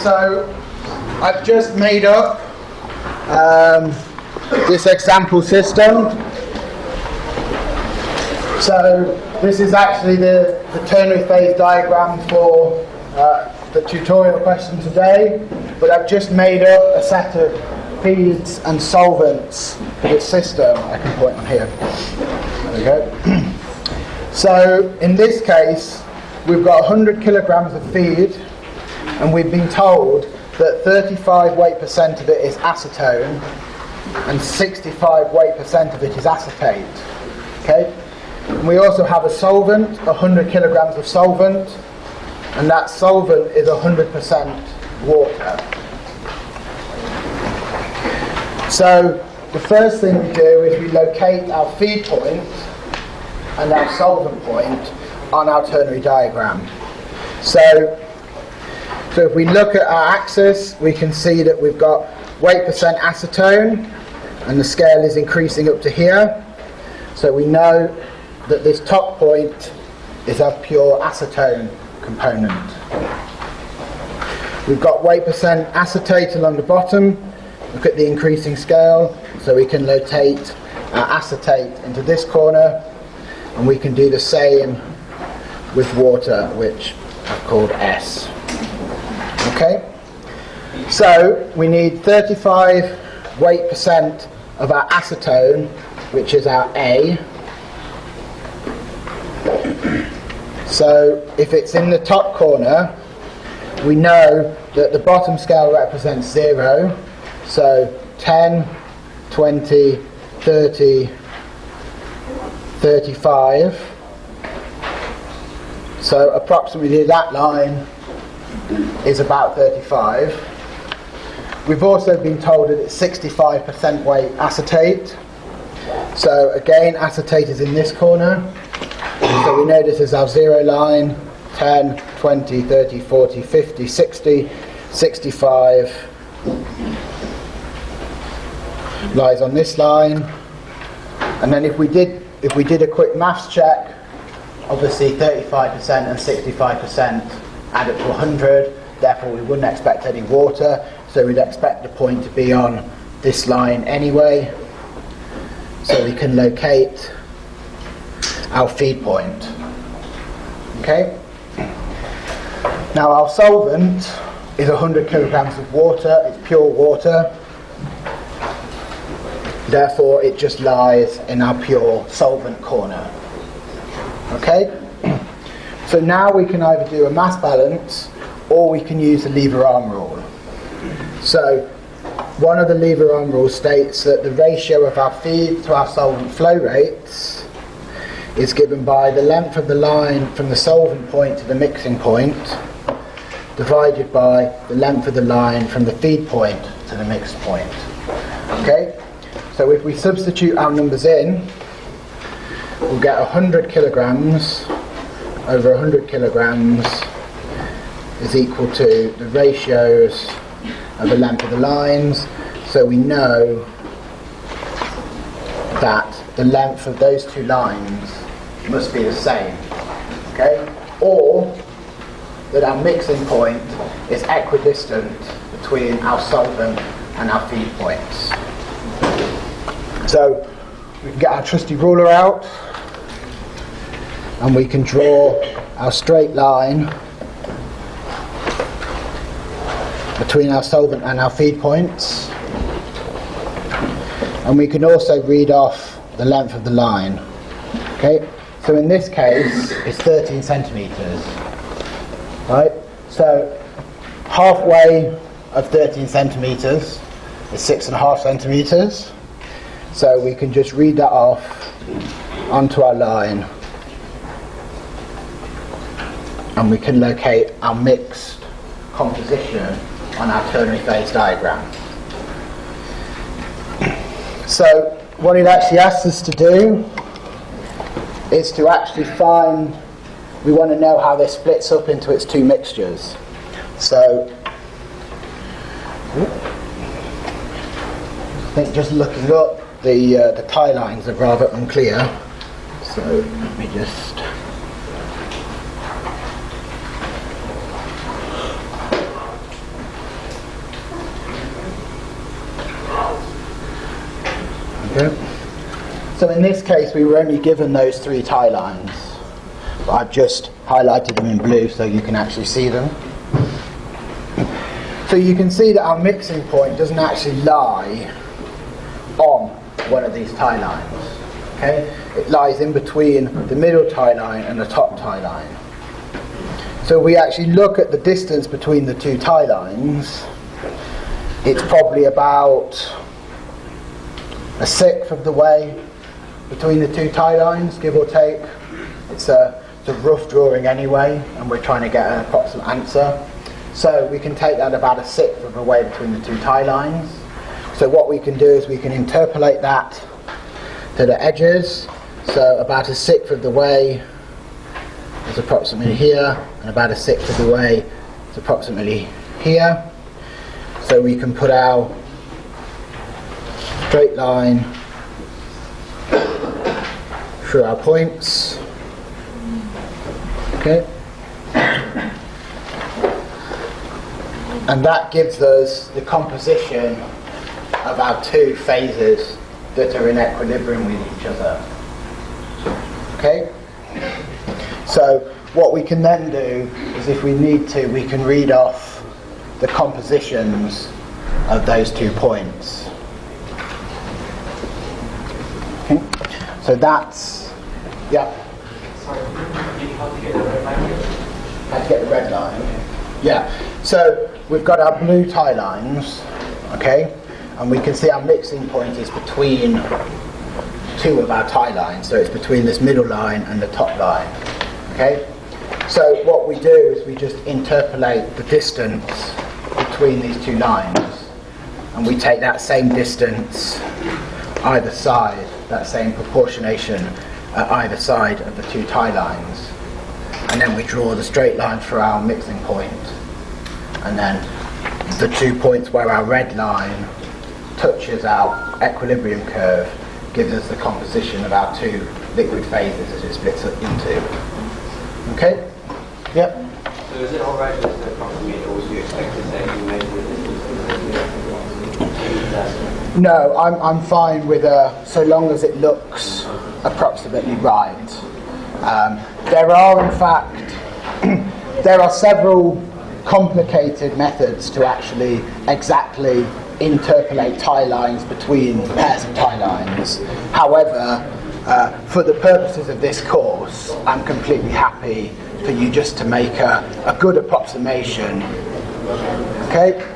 So I've just made up um, this example system. So this is actually the, the ternary phase diagram for uh, the tutorial question today, but I've just made up a set of feeds and solvents for this system. I can point on here. There we go. so in this case, we've got 100 kilograms of feed, and we've been told that 35 weight percent of it is acetone, and 65 weight percent of it is acetate. Okay. And we also have a solvent, 100 kilograms of solvent, and that solvent is 100% water. So the first thing we do is we locate our feed point and our solvent point on our ternary diagram. So, so if we look at our axis, we can see that we've got weight percent acetone, and the scale is increasing up to here. So we know that this top point is our pure acetone component. We've got weight percent acetate along the bottom. Look at the increasing scale. So we can rotate our acetate into this corner and we can do the same with water which I've called S. Okay? So we need 35 weight percent of our acetone which is our A So if it's in the top corner, we know that the bottom scale represents 0. So 10, 20, 30, 35. So approximately that line is about 35. We've also been told that it's 65% weight acetate. So again, acetate is in this corner. So we know this is our zero line, 10, 20, 30, 40, 50, 60, 65 lies on this line. And then if we did if we did a quick maths check, obviously 35% and 65% add up to 100, therefore we wouldn't expect any water, so we'd expect the point to be on this line anyway. So we can locate our feed point. Okay? Now our solvent is 100 kilograms of water, it's pure water. Therefore it just lies in our pure solvent corner. Okay? So now we can either do a mass balance or we can use the lever arm rule. So one of the lever arm rules states that the ratio of our feed to our solvent flow rates is given by the length of the line from the solvent point to the mixing point divided by the length of the line from the feed point to the mixed point. Okay? So if we substitute our numbers in, we'll get 100 kilograms over 100 kilograms is equal to the ratios of the length of the lines. So we know that the length of those two lines must be the same. Okay? Or that our mixing point is equidistant between our solvent and our feed points. So we can get our trusty ruler out and we can draw our straight line between our solvent and our feed points. And we can also read off the length of the line. Okay? So in this case, it's 13 centimetres. Right? So halfway of 13 centimetres is six and a half centimetres. So we can just read that off onto our line. And we can locate our mixed composition on our ternary phase diagram. So what it actually asks us to do is to actually find, we want to know how this splits up into its two mixtures. So, I think just looking up, the, uh, the tie lines are rather unclear. So, let me just. Okay. So in this case, we were only given those three tie lines. I've just highlighted them in blue so you can actually see them. So you can see that our mixing point doesn't actually lie on one of these tie lines. Okay? It lies in between the middle tie line and the top tie line. So we actually look at the distance between the two tie lines. It's probably about a sixth of the way between the two tie lines, give or take. It's a, it's a rough drawing anyway, and we're trying to get an approximate answer. So we can take that about a sixth of the way between the two tie lines. So what we can do is we can interpolate that to the edges. So about a sixth of the way is approximately here, and about a sixth of the way is approximately here. So we can put our straight line through our points. Okay. And that gives us the composition of our two phases that are in equilibrium with each other. Okay? So what we can then do is if we need to, we can read off the compositions of those two points. Okay? So that's, yeah. Sorry, how to get the red line? How to get the red line? Yeah. So we've got our blue tie lines, okay, and we can see our mixing point is between two of our tie lines. So it's between this middle line and the top line, okay. So what we do is we just interpolate the distance between these two lines, and we take that same distance either side, that same proportionation at either side of the two tie lines. And then we draw the straight line for our mixing point. And then the two points where our red line touches our equilibrium curve gives us the composition of our two liquid phases as it splits up into. Okay? Yep. So is it alright the approximate or would you expect to say you measure the distance? No, I'm, I'm fine with a, so long as it looks approximately right. Um, there are, in fact, there are several complicated methods to actually exactly interpolate tie lines between pairs of tie lines. However, uh, for the purposes of this course, I'm completely happy for you just to make a, a good approximation. Okay?